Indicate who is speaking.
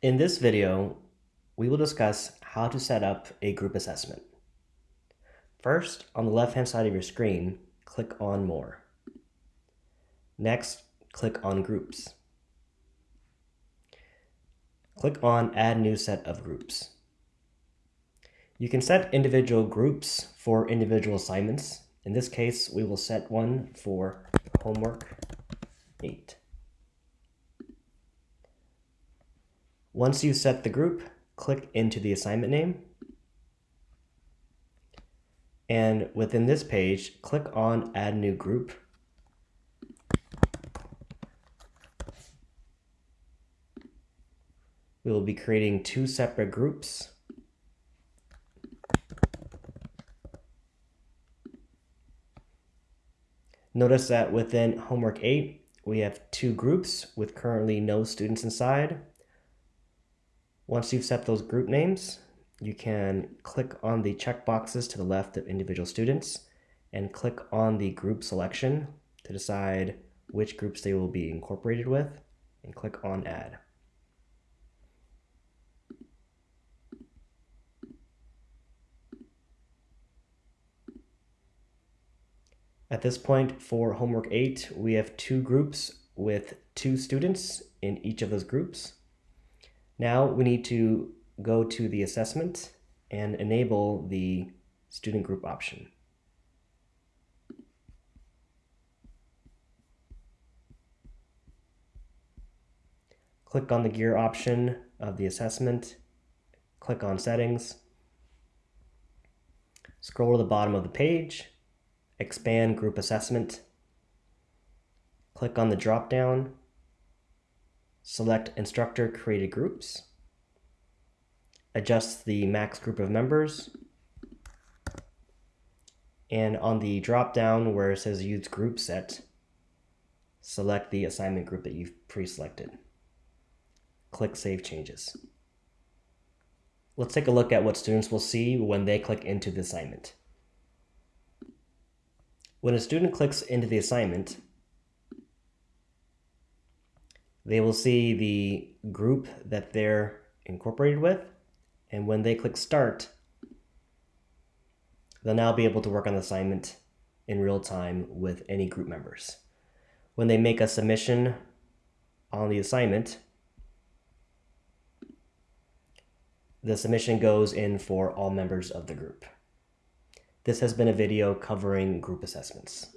Speaker 1: In this video, we will discuss how to set up a group assessment. First, on the left-hand side of your screen, click on More. Next, click on Groups. Click on Add New Set of Groups. You can set individual groups for individual assignments. In this case, we will set one for homework 8. Once you set the group, click into the assignment name. And within this page, click on Add New Group. We will be creating two separate groups. Notice that within Homework 8, we have two groups with currently no students inside. Once you've set those group names, you can click on the checkboxes to the left of individual students and click on the group selection to decide which groups they will be incorporated with and click on add. At this point for homework 8, we have two groups with two students in each of those groups. Now we need to go to the assessment and enable the student group option. Click on the gear option of the assessment, click on settings, scroll to the bottom of the page, expand group assessment, click on the drop down select instructor created groups, adjust the max group of members, and on the drop down where it says use group set, select the assignment group that you've pre-selected. Click Save Changes. Let's take a look at what students will see when they click into the assignment. When a student clicks into the assignment, they will see the group that they're incorporated with. And when they click start, they'll now be able to work on the assignment in real time with any group members. When they make a submission on the assignment, the submission goes in for all members of the group. This has been a video covering group assessments.